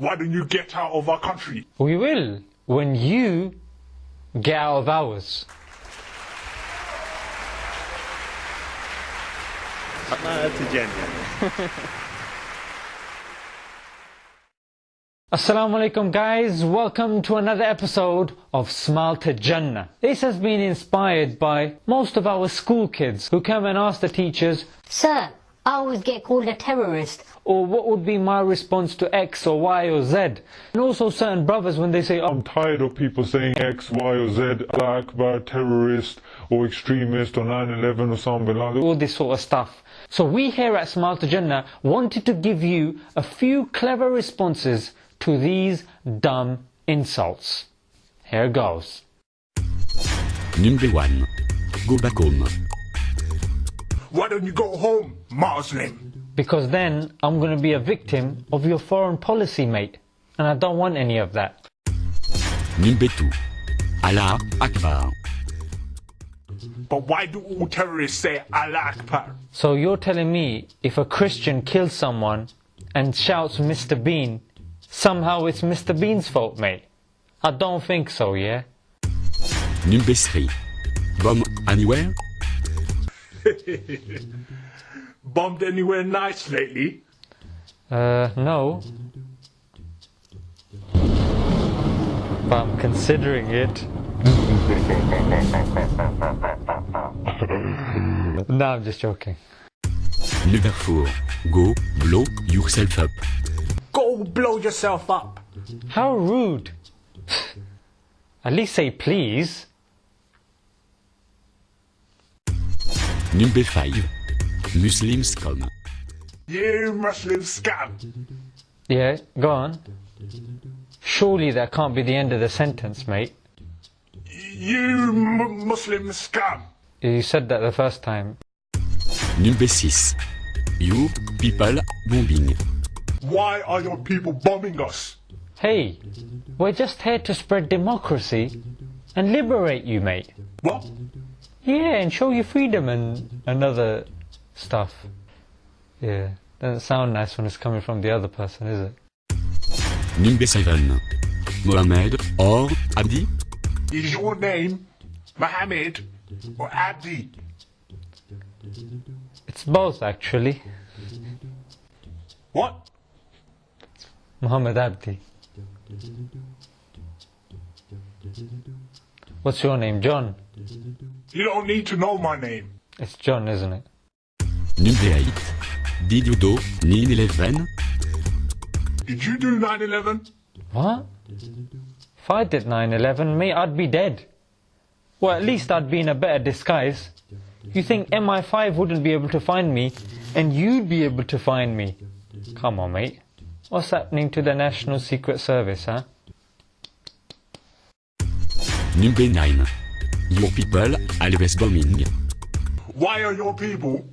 Why don't you get out of our country? We will when you get out of ours. Smile to Assalamu alaikum guys, welcome to another episode of Smile to Jannah. This has been inspired by most of our school kids who come and ask the teachers, Sir, I always get called a terrorist. or what would be my response to X or Y or Z? And also certain brothers when they say, oh, I'm tired of people saying X, Y, or Z, Allah Akbar, terrorist, or extremist, or 9-11 or something like that. all this sort of stuff. So we here at Smile to Jannah wanted to give you a few clever responses to these dumb insults. Here goes. Number 1. Go back home. Why don't you go home, Muslim? Because then I'm going to be a victim of your foreign policy, mate. And I don't want any of that. Number 2. Allah Akbar. But why do all terrorists say Allah Akbar? So you're telling me if a Christian kills someone and shouts Mr. Bean, somehow it's Mr. Bean's fault, mate? I don't think so, yeah? Number 3. Bomb anywhere? Bombed anywhere nice lately? Uh, no. But I'm considering it. no, I'm just joking. Number 4. Go blow yourself up. Go blow yourself up. How rude. At least say please. Number 5. Muslims come. You Muslim scum. Yeah, go on. Surely that can't be the end of the sentence, mate. You m- Muslim scum. You said that the first time. Number 6. You people bombing. Why are your people bombing us? Hey, we're just here to spread democracy and liberate you, mate. What? Yeah, and show you freedom and another stuff. Yeah, doesn't sound nice when it's coming from the other person, is it? Number 7. Mohammed or Abdi? Is your name Mohammed or Abdi? It's both, actually. What? Muhammad Abdi. What's your name? John? You don't need to know my name. It's John, isn't it? Number 8. Did you do 9-11? Did you do 9 11? What? If I did 9-11, mate, I'd be dead. Well, at least I'd be in a better disguise. You think MI5 wouldn't be able to find me, and you'd be able to find me? Come on, mate. What's happening to the National Secret Service, huh? Number 9. Your people always bombing. Why are your people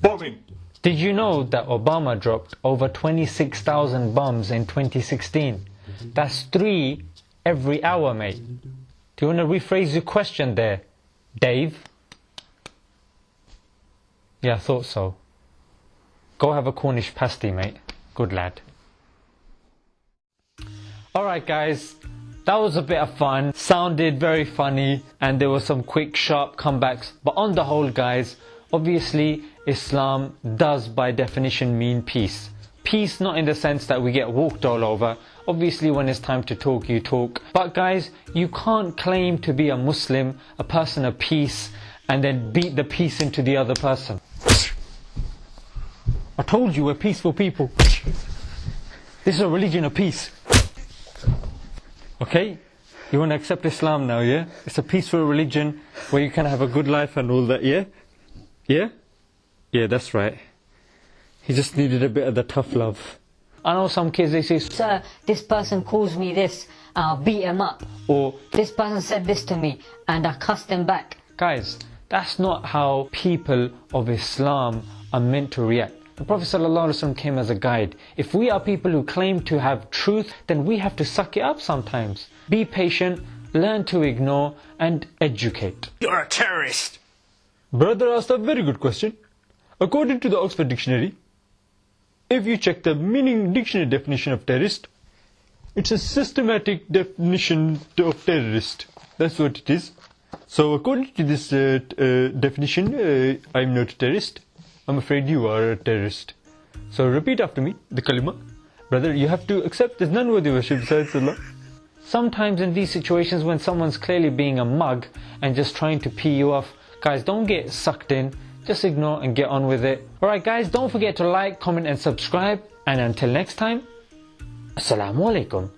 bombing? Did you know that Obama dropped over 26,000 bombs in 2016? That's three every hour, mate. Do you want to rephrase your question there, Dave? Yeah, I thought so. Go have a Cornish pasty, mate. Good lad. Alright, guys. That was a bit of fun. Sounded very funny, and there were some quick, sharp comebacks. But on the whole, guys, obviously, Islam does by definition mean peace. Peace not in the sense that we get walked all over. Obviously, when it's time to talk, you talk. But guys, you can't claim to be a Muslim, a person of peace, and then beat the peace into the other person. I told you we're peaceful people. This is a religion of peace. Okay? You want to accept Islam now, yeah? It's a peaceful religion where you can have a good life and all that, yeah? Yeah? Yeah, that's right. He just needed a bit of the tough love. I know some kids, they say, Sir, this person calls me this, I'll beat him up. or, This person said this to me, and I cussed him back. guys, that's not how people of Islam are meant to react. The Prophet ﷺ came as a guide. If we are people who claim to have truth, then we have to suck it up sometimes. Be patient, learn to ignore, and educate. You're a terrorist. Brother asked a very good question. According to the Oxford Dictionary, if you check the meaning dictionary definition of terrorist, It's a systematic definition of terrorist. That's what it is. So according to this uh, uh, definition, uh, I'm not a terrorist. I'm afraid you are a terrorist. So repeat after me, the kalima. Brother, you have to accept there's none worthy worship besides Allah. Sometimes in these situations when someone's clearly being a mug and just trying to pee you off, guys, don't get sucked in. Just ignore and get on with it. Alright guys, don't forget to like, comment and subscribe. And until next time, Assalamu alaikum.